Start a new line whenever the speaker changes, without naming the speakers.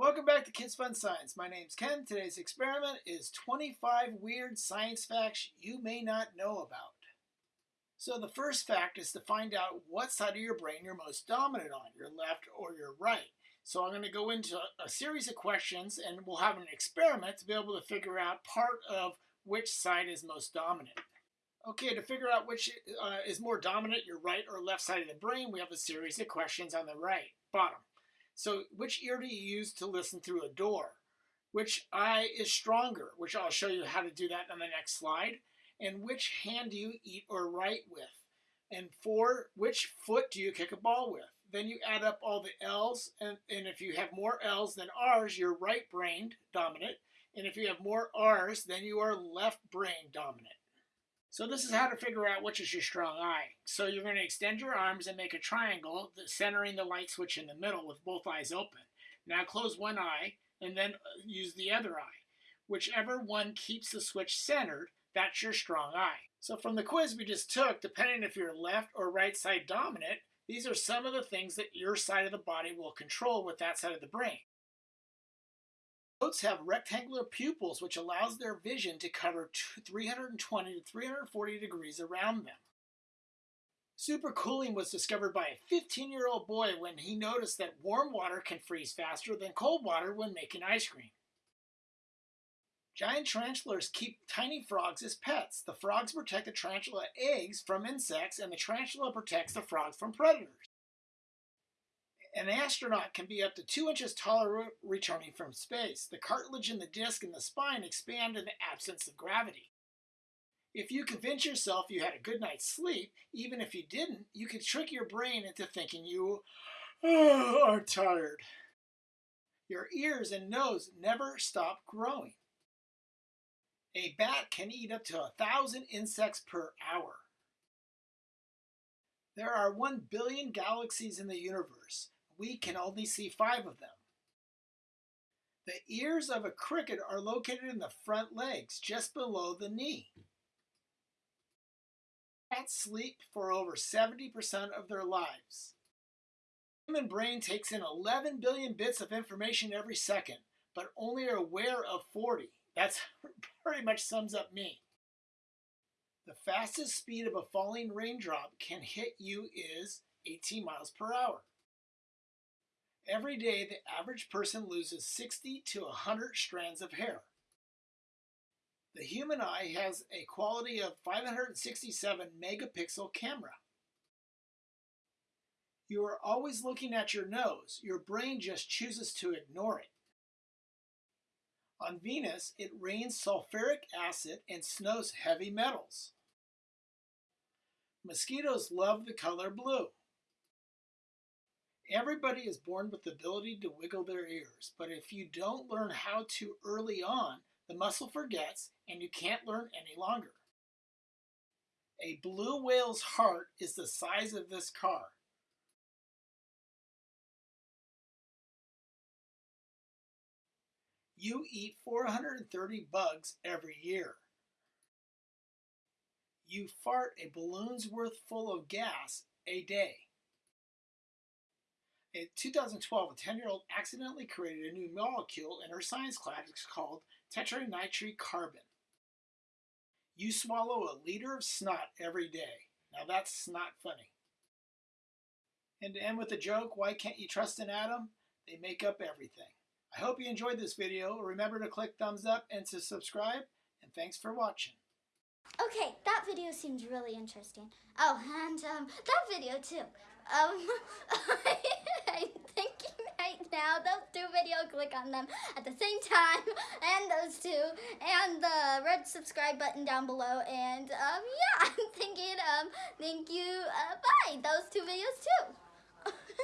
Welcome back to Kids Fun Science. My name's Ken. Today's experiment is 25 weird science facts you may not know about. So the first fact is to find out what side of your brain you're most dominant on, your left or your right. So I'm going to go into a series of questions and we'll have an experiment to be able to figure out part of which side is most dominant. Okay, to figure out which uh, is more dominant, your right or left side of the brain, we have a series of questions on the right, bottom. So which ear do you use to listen through a door? Which eye is stronger, which I'll show you how to do that on the next slide. And which hand do you eat or write with? And four, which foot do you kick a ball with? Then you add up all the L's, and, and if you have more L's than R's, you're right-brained dominant. And if you have more R's, then you are left-brain dominant. So this is how to figure out which is your strong eye. So you're going to extend your arms and make a triangle, centering the light switch in the middle with both eyes open. Now close one eye and then uh, use the other eye. Whichever one keeps the switch centered, that's your strong eye. So from the quiz we just took, depending if you're left or right side dominant, these are some of the things that your side of the body will control with that side of the brain. Goats have rectangular pupils which allows their vision to cover 320 to 340 degrees around them. Supercooling was discovered by a 15-year-old boy when he noticed that warm water can freeze faster than cold water when making ice cream. Giant tarantulas keep tiny frogs as pets. The frogs protect the tarantula eggs from insects and the tarantula protects the frogs from predators an astronaut can be up to two inches taller returning from space. The cartilage in the disc and the spine expand in the absence of gravity. If you convince yourself you had a good night's sleep, even if you didn't, you could trick your brain into thinking you are tired. Your ears and nose never stop growing. A bat can eat up to a thousand insects per hour. There are one billion galaxies in the universe we can only see five of them. The ears of a cricket are located in the front legs, just below the knee. Cats sleep for over 70% of their lives. The human brain takes in 11 billion bits of information every second, but only are aware of 40. That's pretty much sums up me. The fastest speed of a falling raindrop can hit you is 18 miles per hour. Every day, the average person loses 60 to 100 strands of hair. The human eye has a quality of 567 megapixel camera. You are always looking at your nose. Your brain just chooses to ignore it. On Venus, it rains sulfuric acid and snows heavy metals. Mosquitoes love the color blue. Everybody is born with the ability to wiggle their ears, but if you don't learn how to early on, the muscle forgets and you can't learn any longer. A blue whale's heart is the size of this car. You eat 430 bugs every year. You fart a balloon's worth full of gas a day. In 2012, a 10-year-old accidentally created a new molecule in her science class called tetranitricarbon. You swallow a liter of snot every day. Now that's not funny. And to end with a joke, why can't you trust an atom? They make up everything. I hope you enjoyed this video. Remember to click thumbs up and to subscribe. And thanks for watching.
Okay, that video seems really interesting. Oh, and um, that video too. Um, I'm thinking right now, those two videos, click on them at the same time, and those two, and the red subscribe button down below, and um, yeah, I'm thinking, um, thank you, uh, bye, those two videos too.